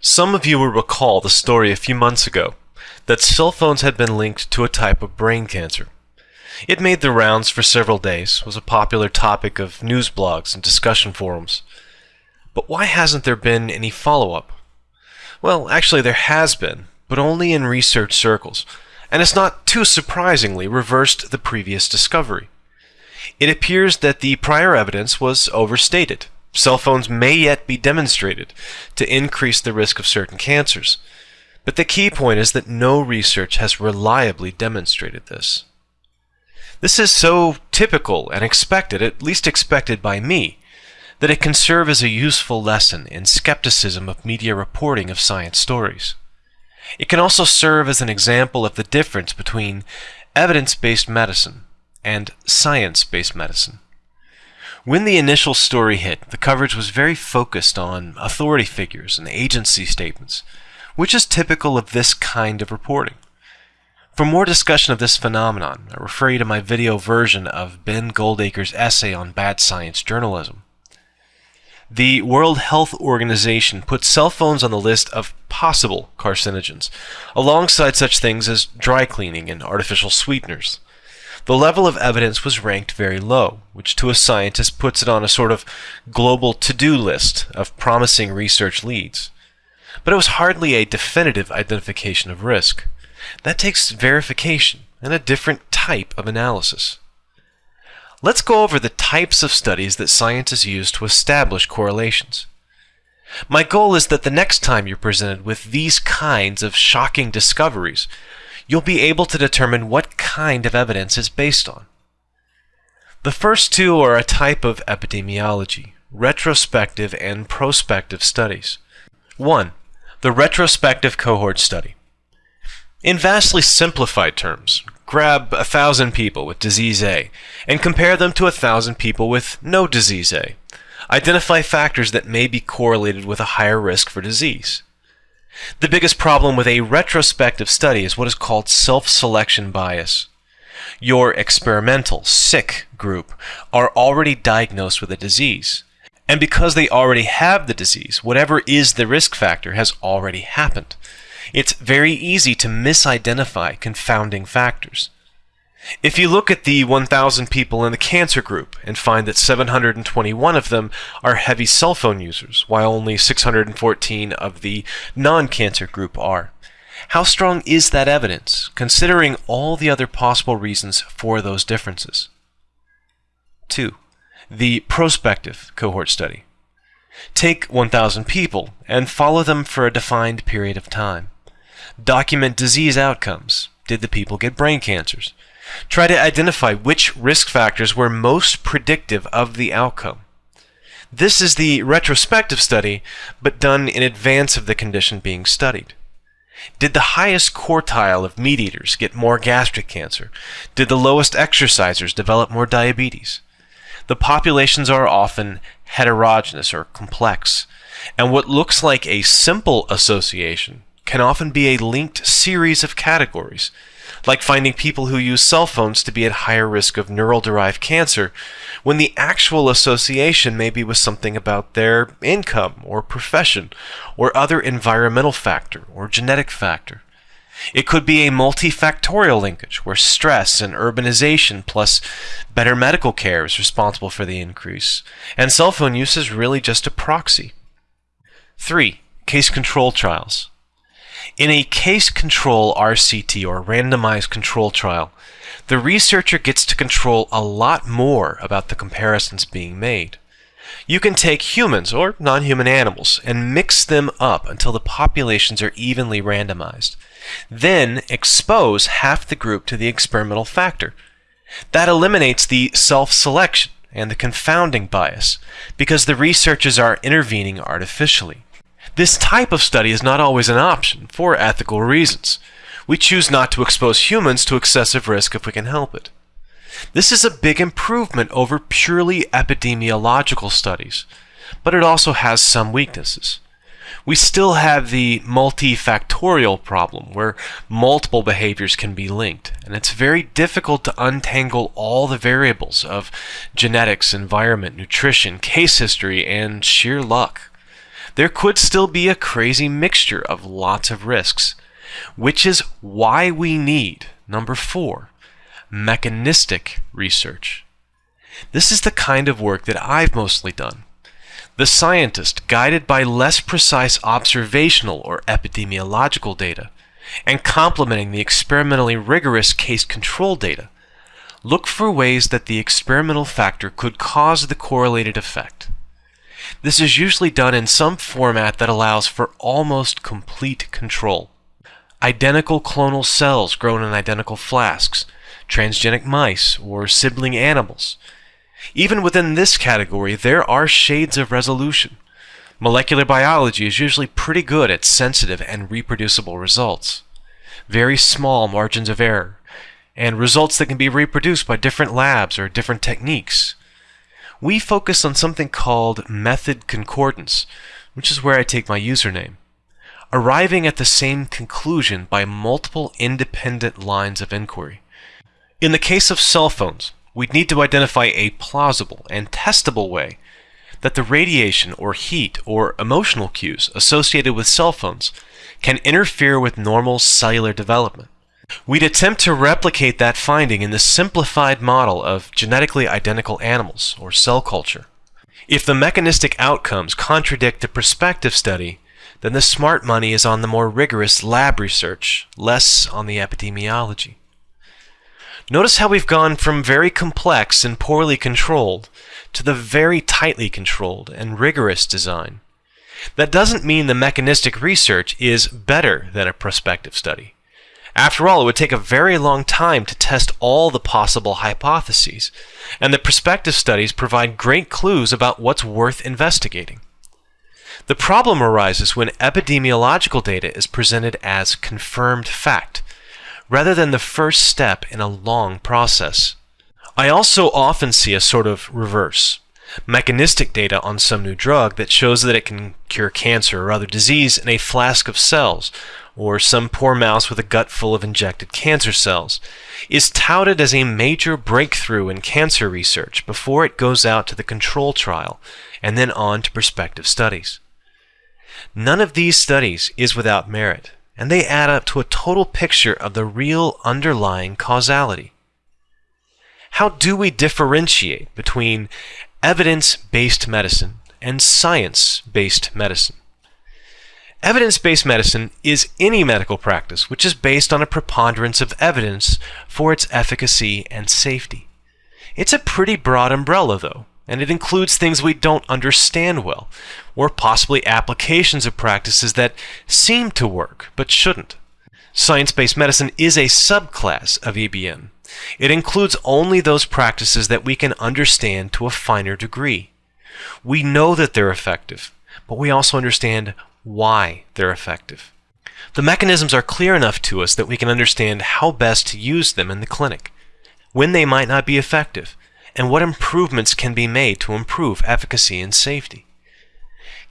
Some of you will recall the story a few months ago that cell phones had been linked to a type of brain cancer. It made the rounds for several days, was a popular topic of news blogs and discussion forums. But why hasn't there been any follow-up? Well, actually there has been, but only in research circles, and it's not too surprisingly reversed the previous discovery. It appears that the prior evidence was overstated. Cell phones may yet be demonstrated to increase the risk of certain cancers, but the key point is that no research has reliably demonstrated this. This is so typical and expected, at least expected by me, that it can serve as a useful lesson in skepticism of media reporting of science stories. It can also serve as an example of the difference between evidence-based medicine and science-based medicine. When the initial story hit, the coverage was very focused on authority figures and agency statements, which is typical of this kind of reporting. For more discussion of this phenomenon, I refer you to my video version of Ben Goldacre's essay on bad science journalism. The World Health Organization puts cell phones on the list of possible carcinogens, alongside such things as dry cleaning and artificial sweeteners. The level of evidence was ranked very low, which to a scientist puts it on a sort of global to-do list of promising research leads. But it was hardly a definitive identification of risk. That takes verification and a different type of analysis. Let's go over the types of studies that scientists use to establish correlations. My goal is that the next time you're presented with these kinds of shocking discoveries, you'll be able to determine what kind of evidence is based on. The first two are a type of epidemiology, retrospective and prospective studies. 1. The retrospective cohort study. In vastly simplified terms, grab a thousand people with disease A and compare them to a thousand people with no disease A. Identify factors that may be correlated with a higher risk for disease. The biggest problem with a retrospective study is what is called self-selection bias. Your experimental, sick group are already diagnosed with a disease. And because they already have the disease, whatever is the risk factor has already happened. It's very easy to misidentify confounding factors. If you look at the 1,000 people in the cancer group and find that 721 of them are heavy cell phone users, while only 614 of the non-cancer group are, how strong is that evidence, considering all the other possible reasons for those differences? 2. The prospective cohort study. Take 1,000 people and follow them for a defined period of time. Document disease outcomes. Did the people get brain cancers? Try to identify which risk factors were most predictive of the outcome. This is the retrospective study, but done in advance of the condition being studied. Did the highest quartile of meat eaters get more gastric cancer? Did the lowest exercisers develop more diabetes? The populations are often heterogeneous or complex, and what looks like a simple association can often be a linked series of categories like finding people who use cell phones to be at higher risk of neural-derived cancer, when the actual association may be with something about their income or profession or other environmental factor or genetic factor. It could be a multifactorial linkage where stress and urbanization plus better medical care is responsible for the increase, and cell phone use is really just a proxy. 3. Case control trials. In a case control RCT or randomized control trial, the researcher gets to control a lot more about the comparisons being made. You can take humans or non-human animals and mix them up until the populations are evenly randomized. Then expose half the group to the experimental factor. That eliminates the self-selection and the confounding bias because the researchers are intervening artificially. This type of study is not always an option for ethical reasons. We choose not to expose humans to excessive risk if we can help it. This is a big improvement over purely epidemiological studies, but it also has some weaknesses. We still have the multifactorial problem where multiple behaviors can be linked, and it's very difficult to untangle all the variables of genetics, environment, nutrition, case history, and sheer luck. There could still be a crazy mixture of lots of risks, which is why we need, number four, mechanistic research. This is the kind of work that I've mostly done. The scientist, guided by less precise observational or epidemiological data, and complementing the experimentally rigorous case control data, look for ways that the experimental factor could cause the correlated effect. This is usually done in some format that allows for almost complete control. Identical clonal cells grown in identical flasks, transgenic mice, or sibling animals. Even within this category, there are shades of resolution. Molecular biology is usually pretty good at sensitive and reproducible results. Very small margins of error, and results that can be reproduced by different labs or different techniques. We focus on something called method concordance, which is where I take my username, arriving at the same conclusion by multiple independent lines of inquiry. In the case of cell phones, we'd need to identify a plausible and testable way that the radiation or heat or emotional cues associated with cell phones can interfere with normal cellular development. We'd attempt to replicate that finding in the simplified model of genetically identical animals, or cell culture. If the mechanistic outcomes contradict the prospective study, then the smart money is on the more rigorous lab research, less on the epidemiology. Notice how we've gone from very complex and poorly controlled to the very tightly controlled and rigorous design. That doesn't mean the mechanistic research is better than a prospective study. After all, it would take a very long time to test all the possible hypotheses, and the prospective studies provide great clues about what's worth investigating. The problem arises when epidemiological data is presented as confirmed fact, rather than the first step in a long process. I also often see a sort of reverse mechanistic data on some new drug that shows that it can cure cancer or other disease in a flask of cells, or some poor mouse with a gut full of injected cancer cells, is touted as a major breakthrough in cancer research before it goes out to the control trial and then on to prospective studies. None of these studies is without merit and they add up to a total picture of the real underlying causality. How do we differentiate between evidence based medicine and science based medicine? Evidence based medicine is any medical practice which is based on a preponderance of evidence for its efficacy and safety. It's a pretty broad umbrella, though and it includes things we don't understand well, or possibly applications of practices that seem to work but shouldn't. Science based medicine is a subclass of EBM. It includes only those practices that we can understand to a finer degree. We know that they're effective, but we also understand why they're effective. The mechanisms are clear enough to us that we can understand how best to use them in the clinic, when they might not be effective, and what improvements can be made to improve efficacy and safety.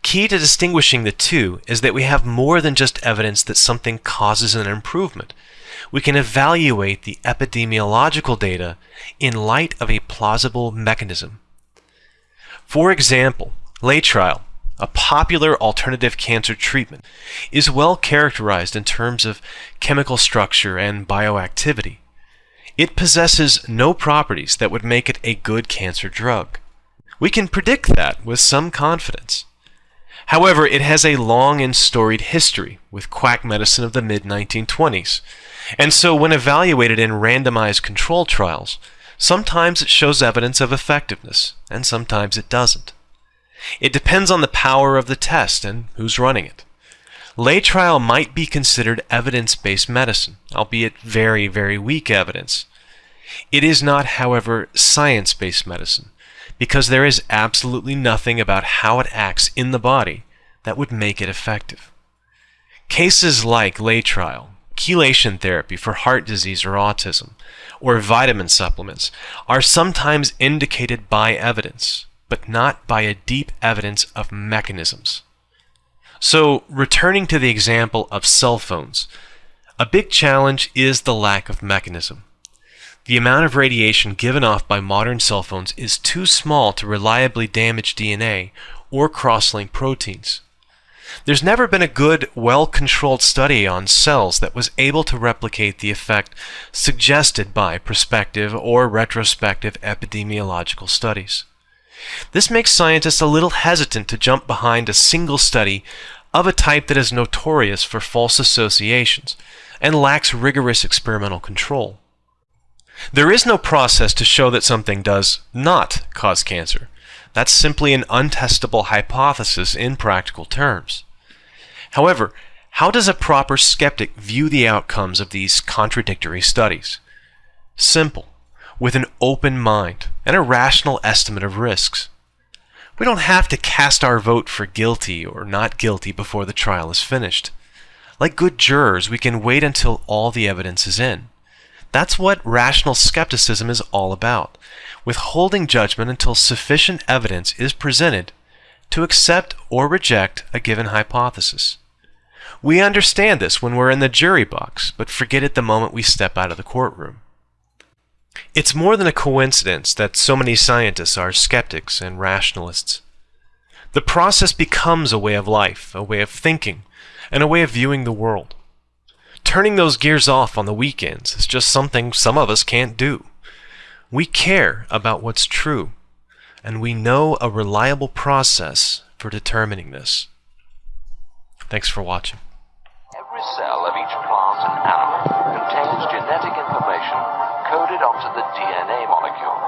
Key to distinguishing the two is that we have more than just evidence that something causes an improvement. We can evaluate the epidemiological data in light of a plausible mechanism. For example, Laetrile, a popular alternative cancer treatment, is well characterized in terms of chemical structure and bioactivity. It possesses no properties that would make it a good cancer drug. We can predict that with some confidence. However, it has a long and storied history with quack medicine of the mid 1920s, and so when evaluated in randomized control trials, sometimes it shows evidence of effectiveness, and sometimes it doesn't. It depends on the power of the test and who's running it. Laetrile might be considered evidence-based medicine, albeit very, very weak evidence. It is not, however, science-based medicine, because there is absolutely nothing about how it acts in the body that would make it effective. Cases like Laetrile, chelation therapy for heart disease or autism, or vitamin supplements are sometimes indicated by evidence, but not by a deep evidence of mechanisms. So, returning to the example of cell phones, a big challenge is the lack of mechanism. The amount of radiation given off by modern cell phones is too small to reliably damage DNA or cross-link proteins. There's never been a good, well controlled study on cells that was able to replicate the effect suggested by prospective or retrospective epidemiological studies. This makes scientists a little hesitant to jump behind a single study of a type that is notorious for false associations and lacks rigorous experimental control. There is no process to show that something does not cause cancer. That's simply an untestable hypothesis in practical terms. However, how does a proper skeptic view the outcomes of these contradictory studies? Simple, with an open mind and a rational estimate of risks. We don't have to cast our vote for guilty or not guilty before the trial is finished. Like good jurors, we can wait until all the evidence is in. That's what rational skepticism is all about withholding judgment until sufficient evidence is presented to accept or reject a given hypothesis. We understand this when we're in the jury box, but forget it the moment we step out of the courtroom. It's more than a coincidence that so many scientists are skeptics and rationalists. The process becomes a way of life, a way of thinking, and a way of viewing the world. Turning those gears off on the weekends is just something some of us can't do. We care about what's true, and we know a reliable process for determining this. Thanks for watching. Every cell of each plant and animal contains genetic information coded onto the DNA molecules.